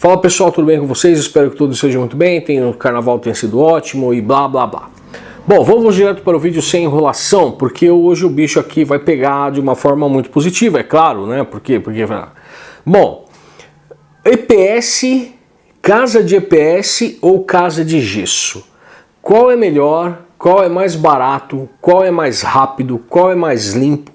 Fala pessoal, tudo bem com vocês? Espero que tudo seja muito bem, tem, o carnaval tenha sido ótimo e blá blá blá. Bom, vamos direto para o vídeo sem enrolação, porque hoje o bicho aqui vai pegar de uma forma muito positiva, é claro, né? Por quê? Porque... Bom, EPS, casa de EPS ou casa de gesso? Qual é melhor? Qual é mais barato? Qual é mais rápido? Qual é mais limpo?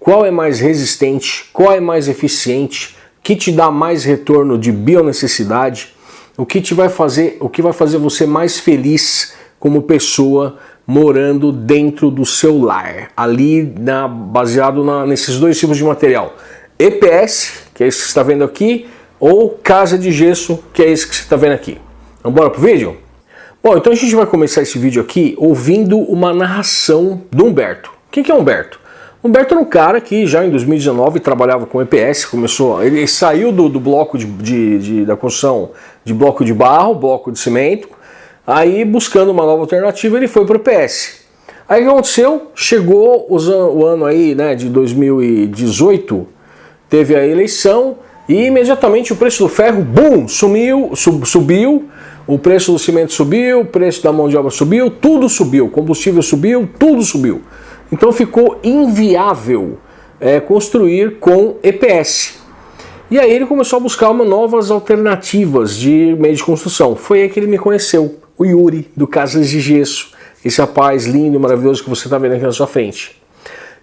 Qual é mais resistente? Qual é mais eficiente? Que te dá mais retorno de bionecessidade, o que te vai fazer, o que vai fazer você mais feliz como pessoa morando dentro do seu lar, ali na, baseado na, nesses dois tipos de material. EPS, que é esse que você está vendo aqui, ou casa de gesso, que é esse que você está vendo aqui. Vamos embora pro vídeo? Bom, então a gente vai começar esse vídeo aqui ouvindo uma narração do Humberto. Quem que é Humberto? Humberto era um cara que já em 2019 trabalhava com EPS, começou, ele saiu do, do bloco de, de, de, da construção de bloco de barro, bloco de cimento, aí buscando uma nova alternativa ele foi para o EPS. Aí o que aconteceu? Chegou os, o ano aí né, de 2018, teve a eleição e imediatamente o preço do ferro, bum, sumiu, sub, subiu, o preço do cimento subiu, o preço da mão de obra subiu, tudo subiu, combustível subiu, tudo subiu. Então ficou inviável é, construir com EPS. E aí ele começou a buscar uma novas alternativas de meio de construção. Foi aí que ele me conheceu, o Yuri, do Casas de Gesso. Esse rapaz lindo e maravilhoso que você está vendo aqui na sua frente.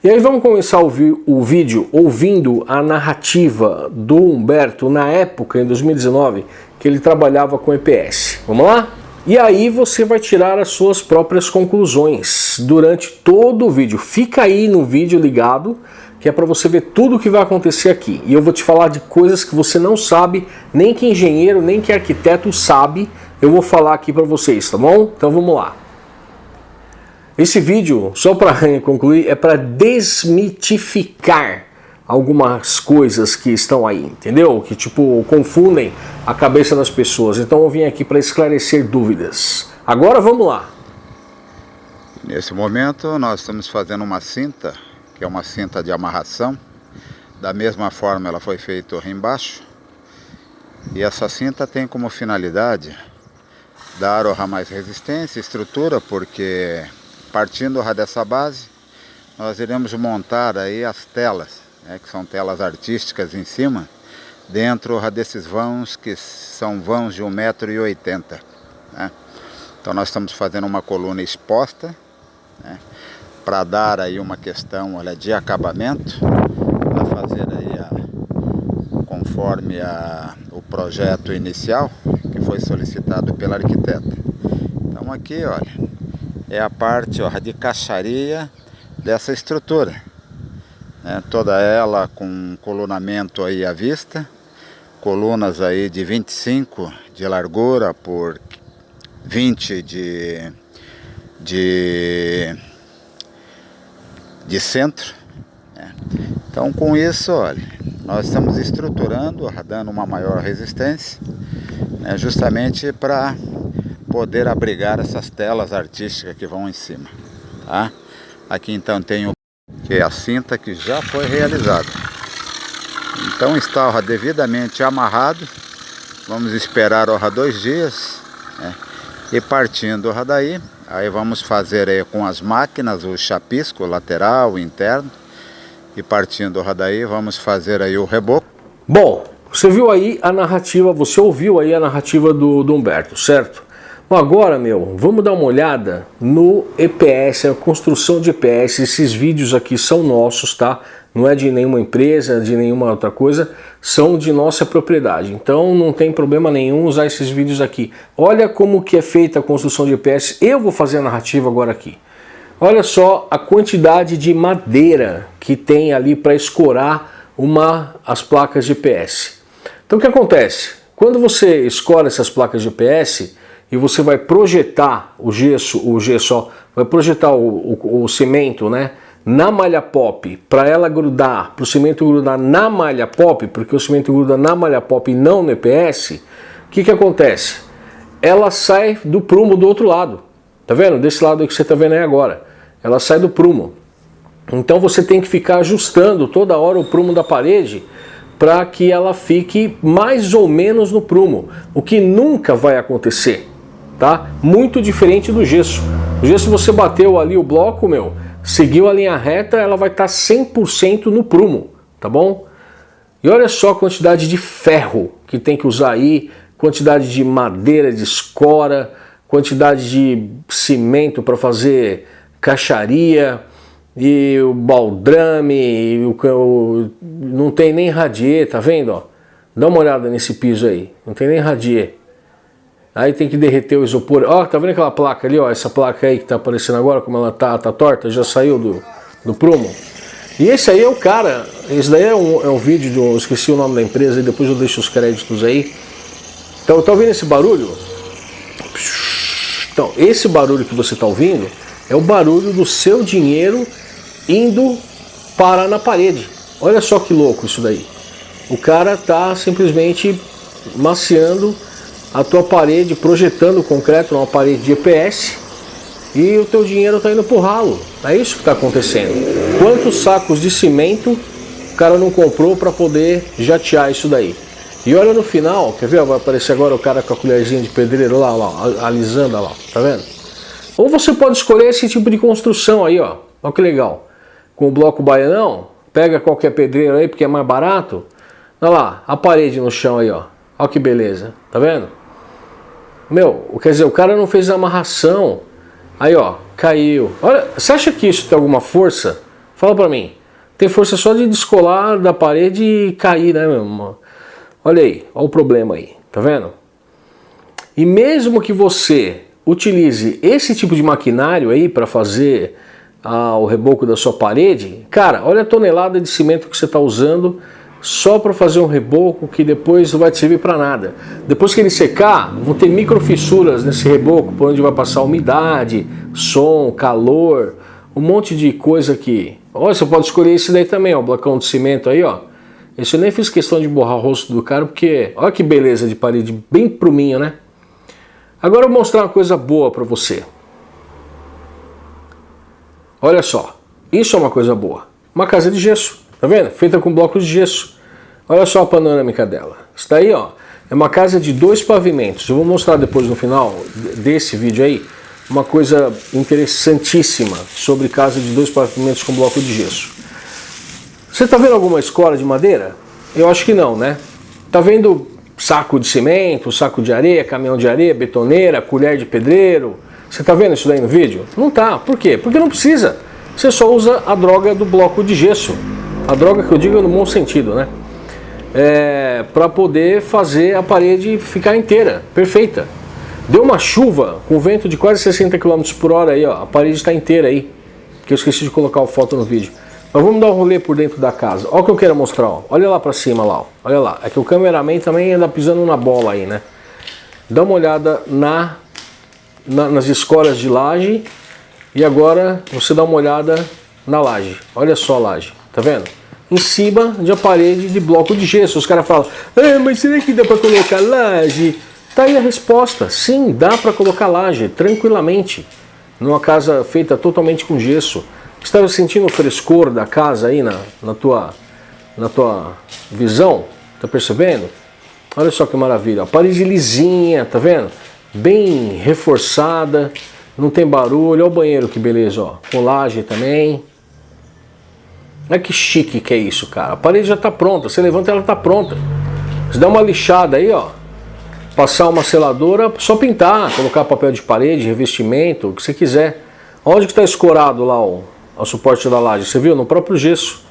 E aí vamos começar a ouvir o vídeo ouvindo a narrativa do Humberto na época, em 2019, que ele trabalhava com EPS. Vamos lá? E aí você vai tirar as suas próprias conclusões durante todo o vídeo. Fica aí no vídeo ligado, que é para você ver tudo o que vai acontecer aqui. E eu vou te falar de coisas que você não sabe, nem que engenheiro, nem que arquiteto sabe. Eu vou falar aqui para vocês, tá bom? Então vamos lá. Esse vídeo, só para concluir, é para desmitificar algumas coisas que estão aí, entendeu? Que tipo confundem a cabeça das pessoas. Então eu vim aqui para esclarecer dúvidas. Agora vamos lá. Nesse momento nós estamos fazendo uma cinta, que é uma cinta de amarração. Da mesma forma ela foi feita aqui embaixo. E essa cinta tem como finalidade dar mais resistência, estrutura, porque partindo dessa base, nós iremos montar aí as telas né, que são telas artísticas em cima, dentro desses vãos que são vãos de 1,80m. Né? Então nós estamos fazendo uma coluna exposta, né, para dar aí uma questão olha, de acabamento, para fazer aí a, conforme a, o projeto inicial que foi solicitado pela arquiteta. Então aqui, olha, é a parte ó, de caixaria dessa estrutura né, toda ela com colunamento aí à vista, colunas aí de 25 de largura por 20 de, de, de centro. Né. Então com isso, olha, nós estamos estruturando, dando uma maior resistência, né, justamente para poder abrigar essas telas artísticas que vão em cima. Tá? Aqui então tem o que é a cinta que já foi realizada. Então está devidamente amarrado, vamos esperar ó, dois dias, né? e partindo ó, daí, aí vamos fazer aí, com as máquinas o chapisco lateral, interno, e partindo ó, daí vamos fazer aí o reboco. Bom, você viu aí a narrativa, você ouviu aí a narrativa do, do Humberto, certo? Bom, agora, meu, vamos dar uma olhada no EPS, a construção de EPS. Esses vídeos aqui são nossos, tá? Não é de nenhuma empresa, de nenhuma outra coisa, são de nossa propriedade. Então não tem problema nenhum usar esses vídeos aqui. Olha como que é feita a construção de EPS. Eu vou fazer a narrativa agora aqui. Olha só a quantidade de madeira que tem ali para escorar uma, as placas de EPS. Então o que acontece? Quando você escora essas placas de EPS, e você vai projetar o gesso, o gesso, vai projetar o, o, o cimento, né? Na malha pop, para ela grudar, para o cimento grudar na malha pop, porque o cimento gruda na malha pop e não no EPS, o que que acontece? Ela sai do prumo do outro lado, tá vendo? Desse lado que você tá vendo aí agora, ela sai do prumo. Então você tem que ficar ajustando toda hora o prumo da parede para que ela fique mais ou menos no prumo, o que nunca vai acontecer, tá? Muito diferente do gesso. O gesso você bateu ali o bloco, meu, seguiu a linha reta, ela vai estar tá 100% no prumo, tá bom? E olha só a quantidade de ferro que tem que usar aí, quantidade de madeira, de escora, quantidade de cimento para fazer caixaria, e o baldrame, e o, o, não tem nem radier, tá vendo? Ó? Dá uma olhada nesse piso aí, não tem nem radier. Aí tem que derreter o isopor. Ó, tá vendo aquela placa ali, ó? Essa placa aí que tá aparecendo agora, como ela tá, tá torta, já saiu do, do prumo. E esse aí é o cara, esse daí é um, é um vídeo, de eu esqueci o nome da empresa, e depois eu deixo os créditos aí. Então, tá ouvindo esse barulho? Então, esse barulho que você está ouvindo é o barulho do seu dinheiro indo parar na parede. Olha só que louco isso daí. O cara tá simplesmente maciando a tua parede, projetando o concreto numa parede de EPS e o teu dinheiro está indo pro ralo. É isso que está acontecendo. Quantos sacos de cimento o cara não comprou para poder jatear isso daí? E olha no final, quer ver? Vai aparecer agora o cara com a colherzinha de pedreiro lá, lá, alisando lá, tá vendo? Ou você pode escolher esse tipo de construção aí, ó. Olha que legal com o bloco baianão, pega qualquer pedreiro aí porque é mais barato. Olha lá, a parede no chão aí, ó. Olha que beleza, tá vendo? Meu, quer dizer, o cara não fez amarração. Aí, ó, caiu. Olha, você acha que isso tem alguma força? Fala pra mim. Tem força só de descolar da parede e cair, né, meu? Olha aí, olha o problema aí, tá vendo? E mesmo que você utilize esse tipo de maquinário aí para fazer ao reboco da sua parede, cara, olha a tonelada de cimento que você está usando só para fazer um reboco que depois não vai te servir para nada. Depois que ele secar, vão ter microfissuras nesse reboco, por onde vai passar umidade, som, calor, um monte de coisa aqui. Olha, você pode escolher esse daí também, ó, o blocão de cimento aí, ó. Esse eu nem fiz questão de borrar o rosto do cara, porque olha que beleza de parede, bem pruminho, né? Agora eu vou mostrar uma coisa boa para você. Olha só, isso é uma coisa boa. Uma casa de gesso, tá vendo? Feita com blocos de gesso. Olha só a panorâmica dela. Isso daí, ó, é uma casa de dois pavimentos. Eu vou mostrar depois no final desse vídeo aí uma coisa interessantíssima sobre casa de dois pavimentos com bloco de gesso. Você está vendo alguma escola de madeira? Eu acho que não, né? Tá vendo saco de cimento, saco de areia, caminhão de areia, betoneira, colher de pedreiro, você está vendo isso daí no vídeo? Não tá. Por quê? Porque não precisa. Você só usa a droga do bloco de gesso. A droga que eu digo no bom sentido, né? É, para poder fazer a parede ficar inteira, perfeita. Deu uma chuva com vento de quase 60 km por hora aí, ó, a parede está inteira aí. Que eu esqueci de colocar a foto no vídeo. Mas vamos dar um rolê por dentro da casa. Olha o que eu quero mostrar, ó. olha lá para cima lá, ó. olha lá. É que o cameraman também anda pisando na bola aí, né? Dá uma olhada na na, nas escolas de laje e agora você dá uma olhada na laje. Olha só a laje, tá vendo? Em cima de uma parede de bloco de gesso. Os caras falam, ah, mas será que dá para colocar laje? Tá aí a resposta. Sim, dá para colocar laje, tranquilamente. Numa casa feita totalmente com gesso. Estava sentindo o frescor da casa aí na, na, tua, na tua visão? Tá percebendo? Olha só que maravilha. A parede lisinha, tá vendo? bem reforçada, não tem barulho. Olha o banheiro que beleza, ó. Com laje também. Olha que chique que é isso, cara. A parede já está pronta. Você levanta ela está pronta. Você dá uma lixada aí, ó. Passar uma seladora, só pintar, colocar papel de parede, revestimento, o que você quiser. Onde que está escorado lá o, o suporte da laje? Você viu? No próprio gesso.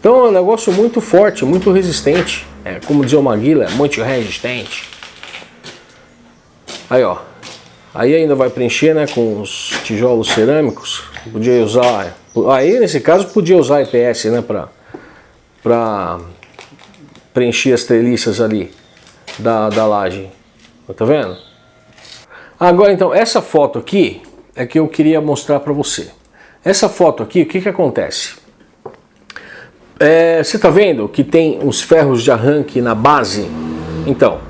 Então é um negócio muito forte, muito resistente. É, como dizia o Maguila, é muito resistente. Aí, ó. Aí ainda vai preencher, né, com os tijolos cerâmicos. Podia usar... Aí, nesse caso, podia usar EPS, né, pra preencher as treliças ali da, da laje. Tá vendo? Agora, então, essa foto aqui é que eu queria mostrar pra você. Essa foto aqui, o que que acontece? É, você tá vendo que tem uns ferros de arranque na base? Então,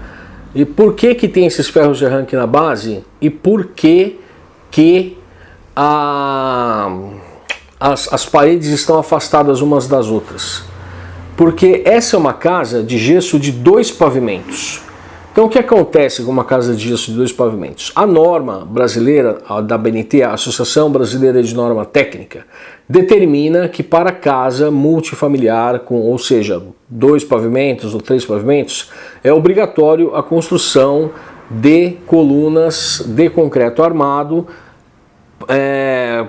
e por que que tem esses ferros de arranque na base? E por que que a, as, as paredes estão afastadas umas das outras? Porque essa é uma casa de gesso de dois pavimentos. Então o que acontece com uma casa de gesso de dois pavimentos? A norma brasileira da BNT, a Associação Brasileira de Norma Técnica, determina que para casa multifamiliar, com, ou seja, dois pavimentos ou três pavimentos, é obrigatório a construção de colunas de concreto armado é,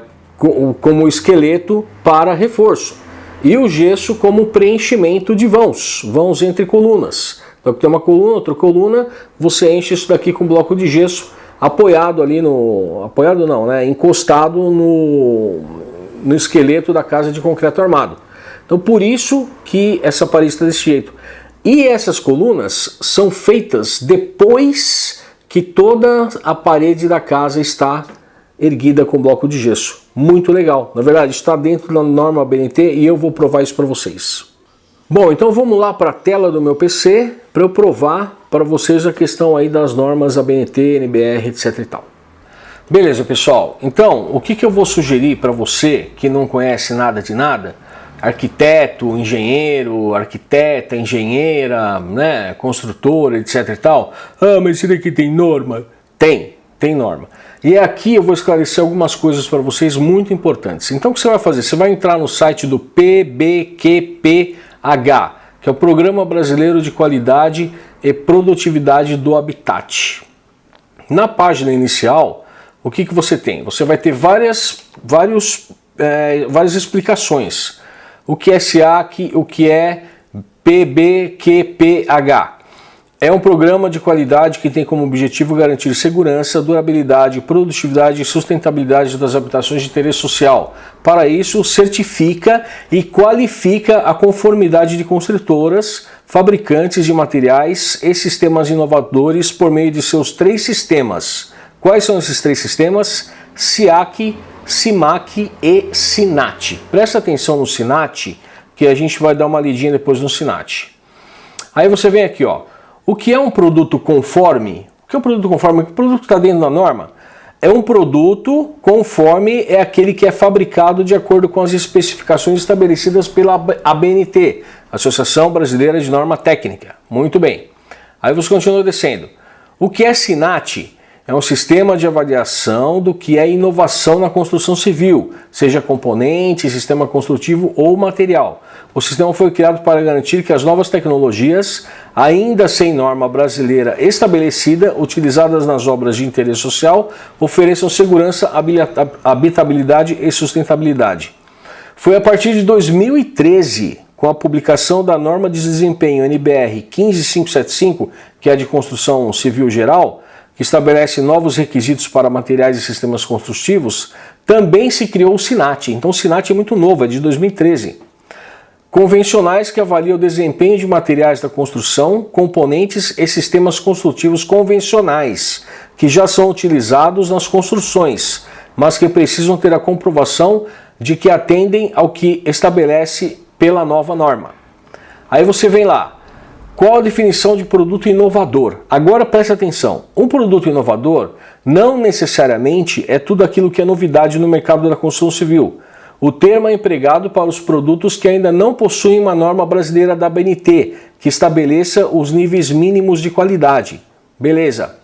como esqueleto para reforço e o gesso como preenchimento de vãos, vãos entre colunas. Então tem uma coluna, outra coluna, você enche isso daqui com bloco de gesso apoiado ali no... apoiado não, né? encostado no, no esqueleto da casa de concreto armado. Então por isso que essa parede está desse jeito. E essas colunas são feitas depois que toda a parede da casa está erguida com bloco de gesso. Muito legal. Na verdade, está dentro da norma BNT e eu vou provar isso para vocês. Bom, então vamos lá para a tela do meu PC para eu provar para vocês a questão aí das normas ABNT, NBR, etc e tal. Beleza, pessoal. Então, o que, que eu vou sugerir para você que não conhece nada de nada? Arquiteto, engenheiro, arquiteta, engenheira, né, construtora, etc e tal. Ah, mas isso daqui tem norma? Tem, tem norma. E aqui eu vou esclarecer algumas coisas para vocês muito importantes. Então o que você vai fazer? Você vai entrar no site do PBQPH, que é o Programa Brasileiro de Qualidade e Produtividade do Habitat. Na página inicial, o que, que você tem? Você vai ter várias, vários, é, várias explicações. O que é SIAC, o que é PBQPH. É um programa de qualidade que tem como objetivo garantir segurança, durabilidade, produtividade e sustentabilidade das habitações de interesse social. Para isso, certifica e qualifica a conformidade de construtoras, fabricantes de materiais e sistemas inovadores por meio de seus três sistemas. Quais são esses três sistemas? SIAC, SIMAC e SINAT. Presta atenção no SINAT, que a gente vai dar uma lidinha depois no SINAT. Aí você vem aqui, ó. O que é um produto conforme? O que é um produto conforme? O produto que está dentro da norma? É um produto conforme é aquele que é fabricado de acordo com as especificações estabelecidas pela ABNT, Associação Brasileira de Norma Técnica. Muito bem. Aí você continua descendo. O que é SINAT? É um sistema de avaliação do que é inovação na construção civil, seja componente, sistema construtivo ou material. O sistema foi criado para garantir que as novas tecnologias, ainda sem norma brasileira estabelecida, utilizadas nas obras de interesse social, ofereçam segurança, habitabilidade e sustentabilidade. Foi a partir de 2013, com a publicação da norma de desempenho NBR 15575, que é de construção civil geral, que estabelece novos requisitos para materiais e sistemas construtivos, também se criou o SINAT. Então o SINAT é muito novo, é de 2013. Convencionais que avaliam o desempenho de materiais da construção, componentes e sistemas construtivos convencionais, que já são utilizados nas construções, mas que precisam ter a comprovação de que atendem ao que estabelece pela nova norma. Aí você vem lá, qual a definição de produto inovador? Agora preste atenção, um produto inovador não necessariamente é tudo aquilo que é novidade no mercado da construção civil. O termo é empregado para os produtos que ainda não possuem uma norma brasileira da BNT, que estabeleça os níveis mínimos de qualidade. Beleza.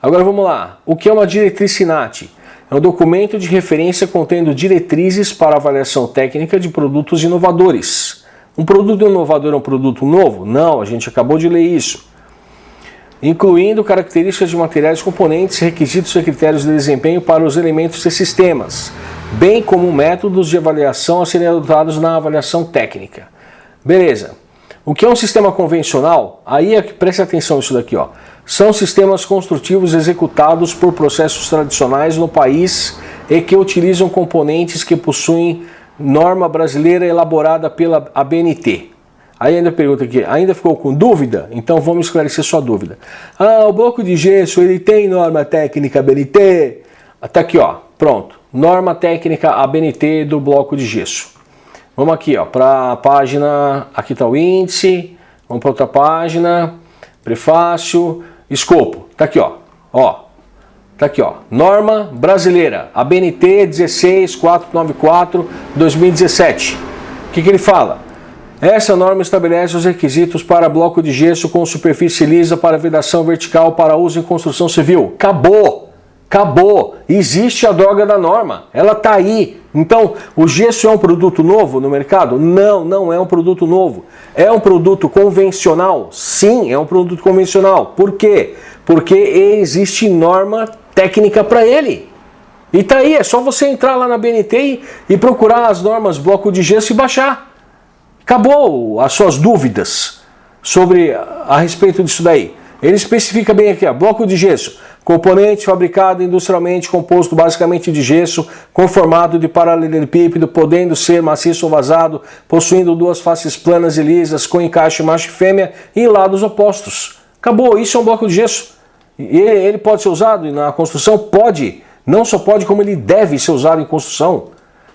Agora vamos lá. O que é uma diretriz SINAT? É um documento de referência contendo diretrizes para avaliação técnica de produtos inovadores. Um produto inovador é um produto novo? Não, a gente acabou de ler isso. Incluindo características de materiais, componentes, requisitos e critérios de desempenho para os elementos e sistemas, bem como métodos de avaliação a serem adotados na avaliação técnica. Beleza. O que é um sistema convencional? Aí é que preste atenção nisso daqui. Ó. São sistemas construtivos executados por processos tradicionais no país e que utilizam componentes que possuem norma brasileira elaborada pela ABNT. Aí ainda pergunta aqui, ainda ficou com dúvida? Então vamos esclarecer sua dúvida. Ah, o bloco de gesso, ele tem norma técnica ABNT? Tá aqui, ó, pronto. Norma técnica ABNT do bloco de gesso. Vamos aqui, ó, para a página, aqui está o índice, vamos para outra página, prefácio, escopo, tá aqui, ó, ó, Tá aqui, ó. Norma brasileira, ABNT 16494 2017. O que, que ele fala? Essa norma estabelece os requisitos para bloco de gesso com superfície lisa para vedação vertical para uso em construção civil. Acabou! Acabou! Existe a droga da norma. Ela está aí. Então, o gesso é um produto novo no mercado? Não, não é um produto novo. É um produto convencional? Sim, é um produto convencional. Por quê? Porque existe norma técnica para ele. E tá aí, é só você entrar lá na BNT e procurar as normas bloco de gesso e baixar. Acabou as suas dúvidas sobre a respeito disso daí. Ele especifica bem aqui, ó, bloco de gesso, componente fabricado industrialmente composto basicamente de gesso, com formato de paralelepípedo, podendo ser maciço ou vazado, possuindo duas faces planas e lisas, com encaixe macho e fêmea em lados opostos. Acabou, isso é um bloco de gesso. Ele pode ser usado na construção? Pode. Não só pode, como ele deve ser usado em construção.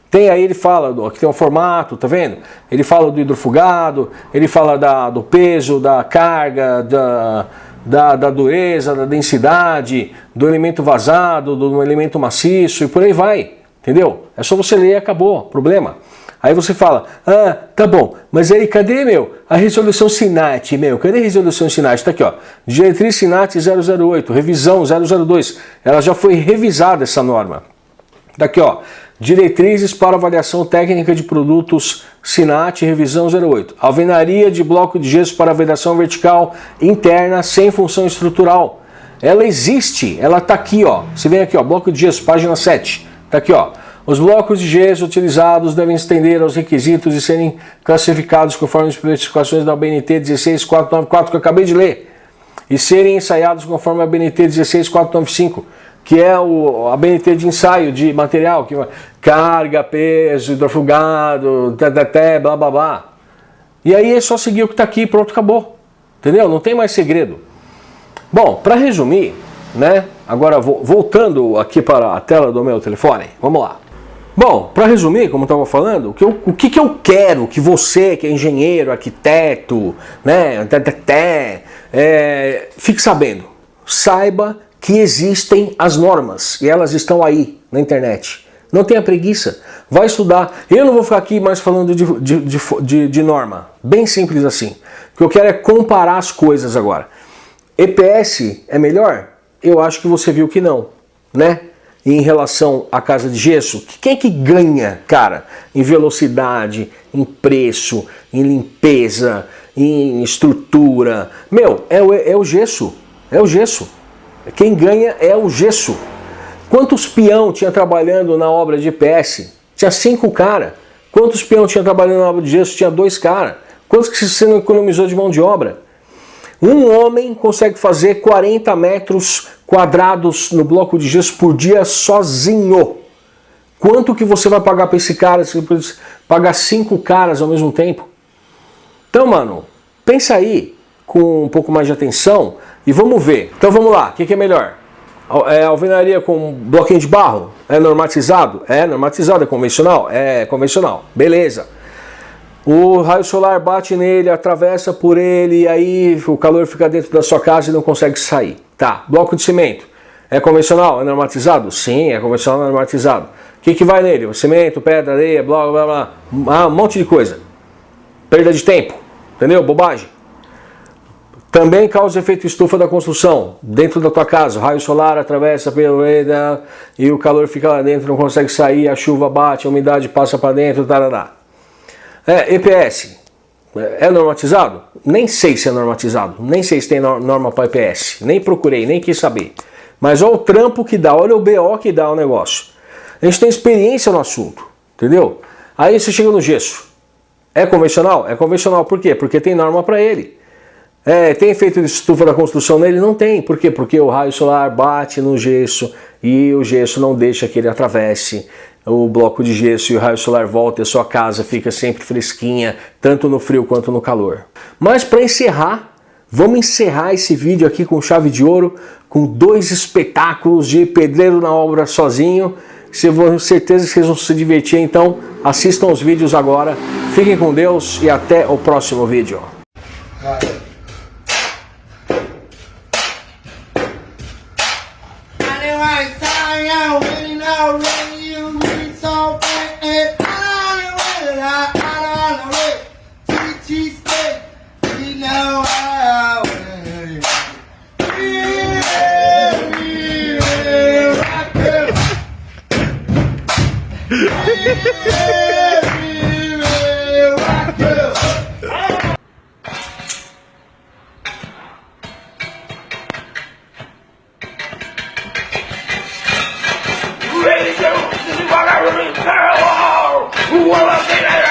Tem aí, ele fala, aqui tem um formato, tá vendo? Ele fala do hidrofugado, ele fala da, do peso, da carga, da, da, da, dureza, da densidade, do elemento vazado, do elemento maciço e por aí vai, entendeu? É só você ler e acabou, problema. Aí você fala, ah, tá bom, mas aí cadê, meu, a resolução SINAT, meu, cadê a resolução SINAT? Tá aqui, ó, diretriz SINAT 008, revisão 002, ela já foi revisada essa norma. Daqui, ó, Diretrizes para avaliação técnica de produtos SINAT revisão 08. Alvenaria de bloco de gesso para vedação vertical interna sem função estrutural. Ela existe, ela está aqui, ó. Você vem aqui, ó, bloco de gesso, página 7. Está aqui, ó. Os blocos de gesso utilizados devem estender aos requisitos e serem classificados conforme as especificações da BNT 16494 que eu acabei de ler e serem ensaiados conforme a BNT 16495 que é o, a BNT de ensaio de material, que carga, peso, hidrofugado, teteté, blá blá blá. E aí é só seguir o que está aqui pronto, acabou. Entendeu? Não tem mais segredo. Bom, para resumir, né? Agora voltando aqui para a tela do meu telefone, vamos lá. Bom, para resumir, como eu estava falando, o que, eu, o que, que eu quero que você, que é engenheiro, arquiteto, né, teteté, é, fique sabendo. Saiba que existem as normas e elas estão aí na internet. Não tenha preguiça, vai estudar. Eu não vou ficar aqui mais falando de, de, de, de norma, bem simples assim. O que eu quero é comparar as coisas agora. EPS é melhor? Eu acho que você viu que não, né? Em relação à casa de gesso, quem é que ganha, cara, em velocidade, em preço, em limpeza, em estrutura? Meu, é o, é o gesso, é o gesso. Quem ganha é o gesso. Quantos peão tinha trabalhando na obra de PS? Tinha cinco cara. Quantos peão tinha trabalhando na obra de gesso? Tinha dois cara. Quantos que você não economizou de mão de obra? Um homem consegue fazer 40 metros quadrados no bloco de gesso por dia sozinho. Quanto que você vai pagar para esse cara você pagar cinco caras ao mesmo tempo? Então, mano, pensa aí com um pouco mais de atenção e vamos ver. Então vamos lá, o que, que, é melhor? É alvenaria com bloquinho de barro? É normatizado? É normatizado, é convencional? É convencional. Beleza. O raio solar bate nele, atravessa por ele e aí o calor fica dentro da sua casa e não consegue sair. Tá, bloco de cimento. É convencional? É normatizado? Sim, é convencional, normatizado. O que, que vai nele? O cimento, pedra, areia, blá blá blá. Ah, um monte de coisa. Perda de tempo. Entendeu? Bobagem. Também causa efeito estufa da construção, dentro da tua casa. O raio solar atravessa pelo e o calor fica lá dentro, não consegue sair, a chuva bate, a umidade passa para dentro, tarará. É, EPS, é normatizado? Nem sei se é normatizado, nem sei se tem norma para EPS, nem procurei, nem quis saber. Mas olha o trampo que dá, olha o BO que dá o negócio. A gente tem experiência no assunto, entendeu? Aí você chega no gesso. É convencional? É convencional, por quê? Porque tem norma para ele. É, tem efeito de estufa da construção nele? Não tem. Por quê? Porque o raio solar bate no gesso e o gesso não deixa que ele atravesse o bloco de gesso e o raio solar volta e a sua casa fica sempre fresquinha, tanto no frio quanto no calor. Mas para encerrar, vamos encerrar esse vídeo aqui com chave de ouro, com dois espetáculos de pedreiro na obra sozinho. Se vou certeza que vocês vão se divertir, então assistam os vídeos agora. Fiquem com Deus e até o próximo vídeo. Hello! What a